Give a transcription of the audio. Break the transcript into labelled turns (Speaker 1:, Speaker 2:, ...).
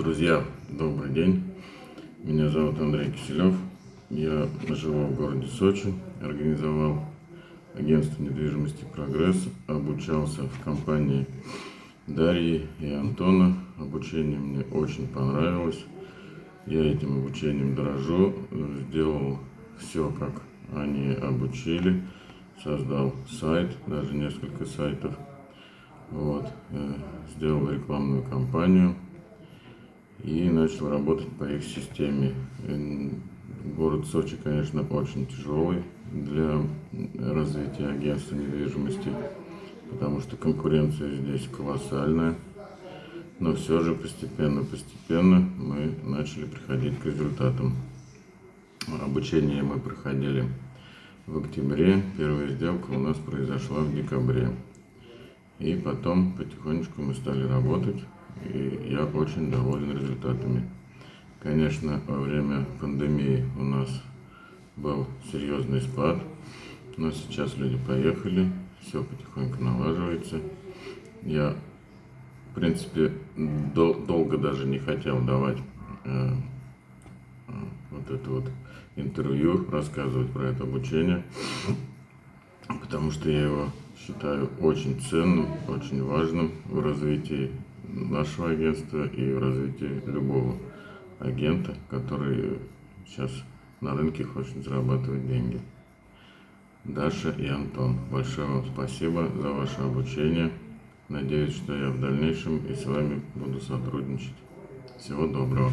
Speaker 1: Друзья, добрый день. Меня зовут Андрей Киселев. Я живу в городе Сочи, организовал агентство недвижимости «Прогресс», обучался в компании Дарьи и Антона. Обучение мне очень понравилось. Я этим обучением дорожу. Сделал все, как они обучили. Создал сайт, даже несколько сайтов. Вот. Э, сделал рекламную кампанию и начал работать по их системе. Город Сочи, конечно, очень тяжелый для развития агентства недвижимости, потому что конкуренция здесь колоссальная. Но все же постепенно-постепенно мы начали приходить к результатам. Обучение мы проходили в октябре, первая сделка у нас произошла в декабре. И потом потихонечку мы стали работать и я очень доволен результатами. Конечно, во время пандемии у нас был серьезный спад, но сейчас люди поехали, все потихоньку налаживается. Я, в принципе, дол долго даже не хотел давать э, вот это вот интервью, рассказывать про это обучение, потому что я его считаю очень ценным, очень важным в развитии нашего агентства и в развитии любого агента, который сейчас на рынке хочет зарабатывать деньги. Даша и Антон, большое вам спасибо за ваше обучение. Надеюсь, что я в дальнейшем и с вами буду сотрудничать. Всего доброго.